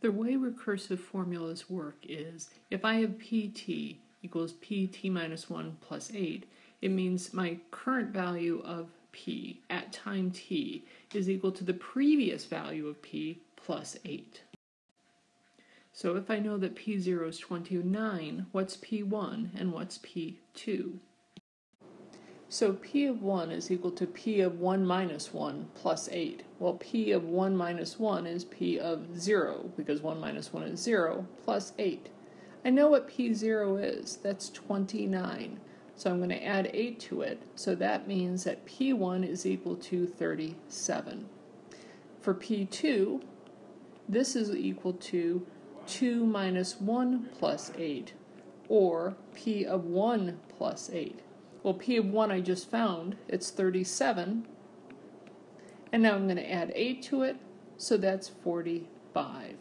The way recursive formulas work is if I have pt equals pt minus 1 plus 8, it means my current value of p at time t is equal to the previous value of p plus 8. So if I know that p0 is 29, what's p1 and what's p2? So p of 1 is equal to p of 1 minus 1 plus 8. Well, p of 1 minus 1 is p of 0, because 1 minus 1 is 0, plus 8. I know what p0 is. That's 29. So I'm going to add 8 to it. So that means that p1 is equal to 37. For p2, this is equal to 2 minus 1 plus 8, or p of 1 plus 8. Well, P of 1 I just found, it's 37. And now I'm going to add 8 to it, so that's 45.